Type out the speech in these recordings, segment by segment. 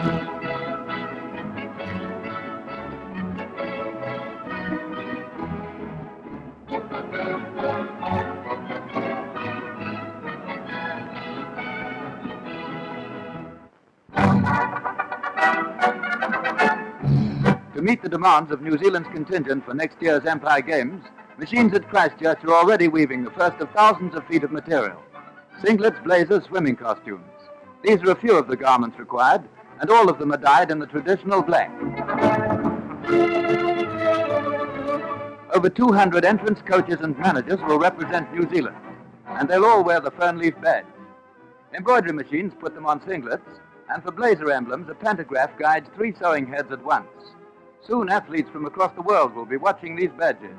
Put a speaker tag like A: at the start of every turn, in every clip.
A: To meet the demands of New Zealand's contingent for next year's Empire Games, machines at Christchurch are already weaving the first of thousands of feet of material. Singlets, blazers, swimming costumes. These are a few of the garments required, and all of them are dyed in the traditional black. Over 200 entrants coaches and managers will represent New Zealand, and they'll all wear the fern leaf badge. Embroidery machines put them on singlets, and for blazer emblems, a pantograph guides three sewing heads at once. Soon, athletes from across the world will be watching these badges.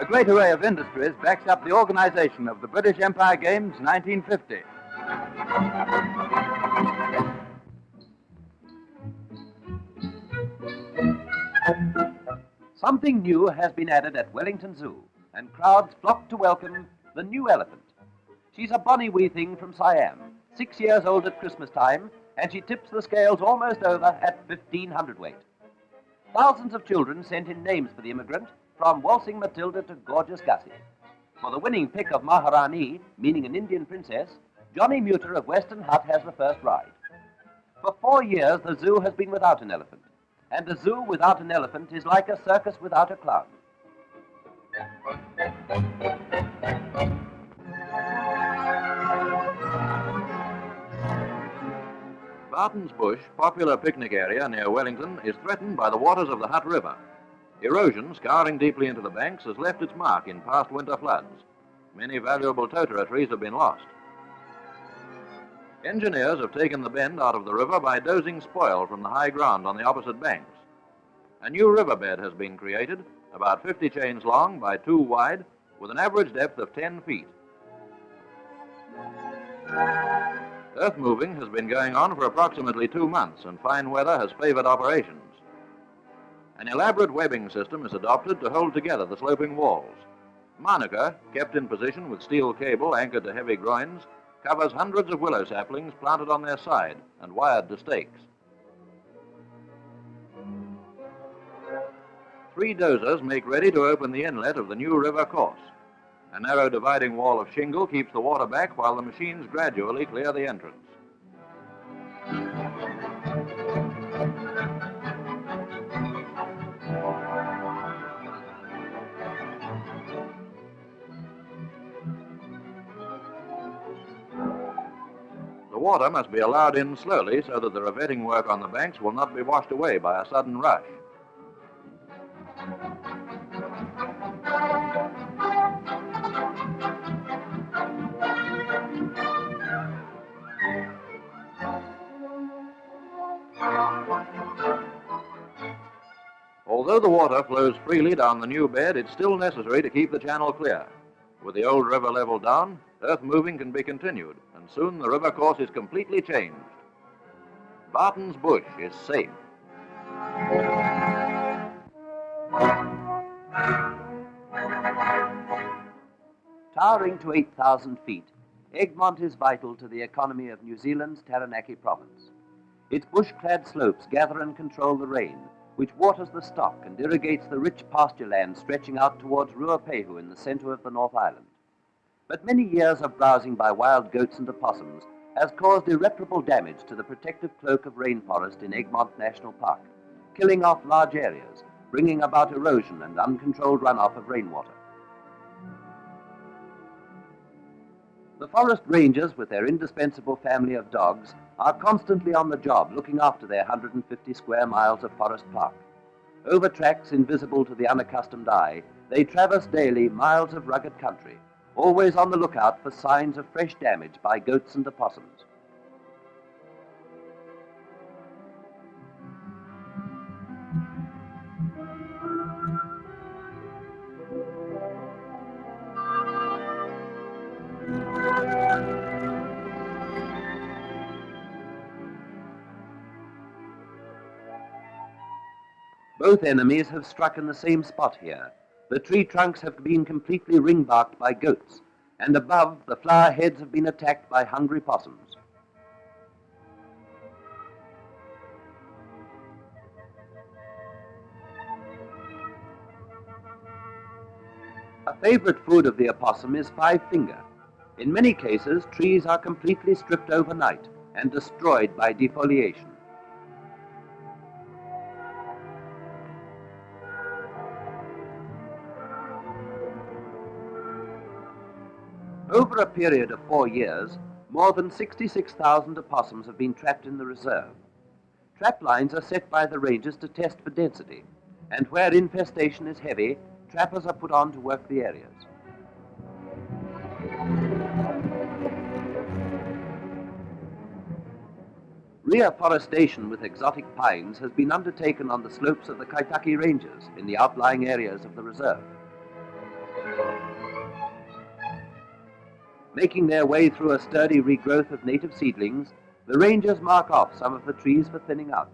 A: A great array of industries backs up the organization of the British Empire Games 1950.
B: Something new has been added at Wellington Zoo, and crowds flock to welcome the new elephant. She's a bonny wee thing from Siam, six years old at Christmas time, and she tips the scales almost over at 1500 weight. Thousands of children sent in names for the immigrant, from Waltzing Matilda to Gorgeous Gussie. For the winning pick of Maharani, meaning an Indian princess, Johnny Muter of Western Hutt has the first ride. For four years, the zoo has been without an elephant, and a zoo without an elephant is like a circus without a clown.
C: Barton's Bush, popular picnic area near Wellington, is threatened by the waters of the Hutt River. Erosion, scouring deeply into the banks, has left its mark in past winter floods. Many valuable totara trees have been lost. Engineers have taken the bend out of the river by dozing spoil from the high ground on the opposite banks. A new riverbed has been created, about 50 chains long by 2 wide, with an average depth of 10 feet. Earth moving has been going on for approximately two months, and fine weather has favored operations. An elaborate webbing system is adopted to hold together the sloping walls. Manuka, kept in position with steel cable anchored to heavy groins, covers hundreds of willow saplings planted on their side and wired to stakes. Three dozers make ready to open the inlet of the new river course. A narrow dividing wall of shingle keeps the water back while the machines gradually clear the entrance. The water must be allowed in slowly so that the revetting work on the banks will not be washed away by a sudden rush. Although the water flows freely down the new bed, it's still necessary to keep the channel clear. With the old river level down, earth moving can be continued, and soon the river course is completely changed. Barton's Bush is safe.
B: Towering to 8,000 feet, Egmont is vital to the economy of New Zealand's Taranaki province. Its bush-clad slopes gather and control the rain, which waters the stock and irrigates the rich pasture land stretching out towards Ruapehu in the center of the North Island. But many years of browsing by wild goats and opossums has caused irreparable damage to the protective cloak of rainforest in Egmont National Park, killing off large areas, bringing about erosion and uncontrolled runoff of rainwater. The forest rangers, with their indispensable family of dogs, are constantly on the job looking after their 150 square miles of forest park. Over tracks invisible to the unaccustomed eye, they traverse daily miles of rugged country, always on the lookout for signs of fresh damage by goats and opossums. Both enemies have struck in the same spot here. The tree trunks have been completely ringbarked by goats, and above, the flower heads have been attacked by hungry possums. A favorite food of the opossum is five finger. In many cases, trees are completely stripped overnight and destroyed by defoliation. Over a period of four years, more than 66,000 opossums have been trapped in the reserve. Trap lines are set by the rangers to test for density, and where infestation is heavy, trappers are put on to work the areas. Reforestation with exotic pines has been undertaken on the slopes of the Kaitake Ranges in the outlying areas of the reserve. Making their way through a sturdy regrowth of native seedlings, the rangers mark off some of the trees for thinning out.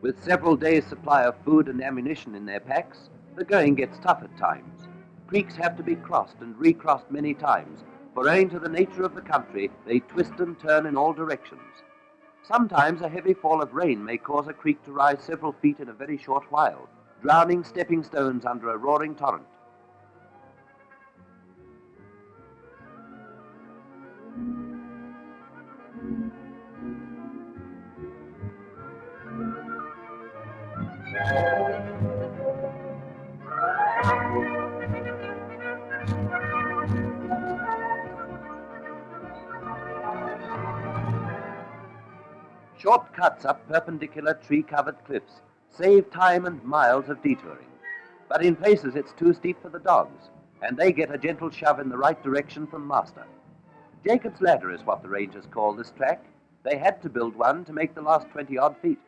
B: With several days' supply of food and ammunition in their packs, the going gets tough at times. Creeks have to be crossed and recrossed many times, for owing to the nature of the country, they twist and turn in all directions. Sometimes a heavy fall of rain may cause a creek to rise several feet in a very short while, drowning stepping stones under a roaring torrent. Cuts up perpendicular tree-covered cliffs save time and miles of detouring. But in places it's too steep for the dogs, and they get a gentle shove in the right direction from master. Jacob's Ladder is what the rangers call this track. They had to build one to make the last 20 odd feet.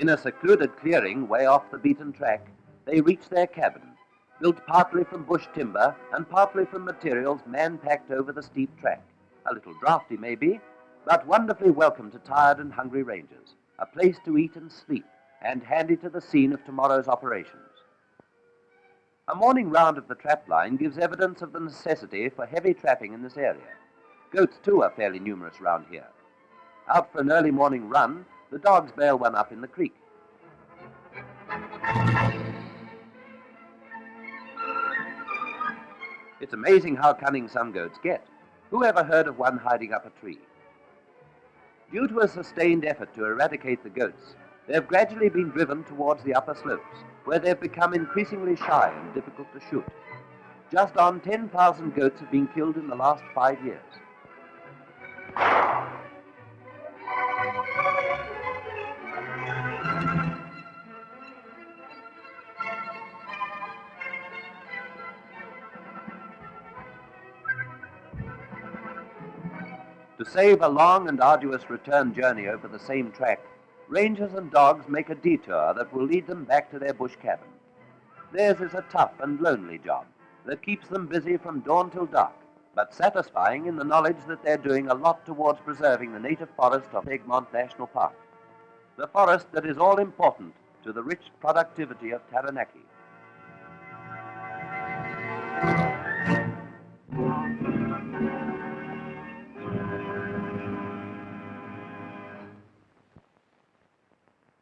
B: In a secluded clearing way off the beaten track, they reach their cabin, built partly from bush timber and partly from materials man packed over the steep track. A little draughty, maybe, but wonderfully welcome to tired and hungry rangers. A place to eat and sleep, and handy to the scene of tomorrow's operations. A morning round of the trap line gives evidence of the necessity for heavy trapping in this area. Goats, too, are fairly numerous round here. Out for an early morning run, the dogs bail one up in the creek. It's amazing how cunning some goats get. Who ever heard of one hiding up a tree? Due to a sustained effort to eradicate the goats, they have gradually been driven towards the upper slopes, where they've become increasingly shy and difficult to shoot. Just on 10,000 goats have been killed in the last five years. To save a long and arduous return journey over the same track, rangers and dogs make a detour that will lead them back to their bush cabin. Theirs is a tough and lonely job that keeps them busy from dawn till dark, but satisfying in the knowledge that they're doing a lot towards preserving the native forest of Egmont National Park. The forest that is all important to the rich productivity of Taranaki.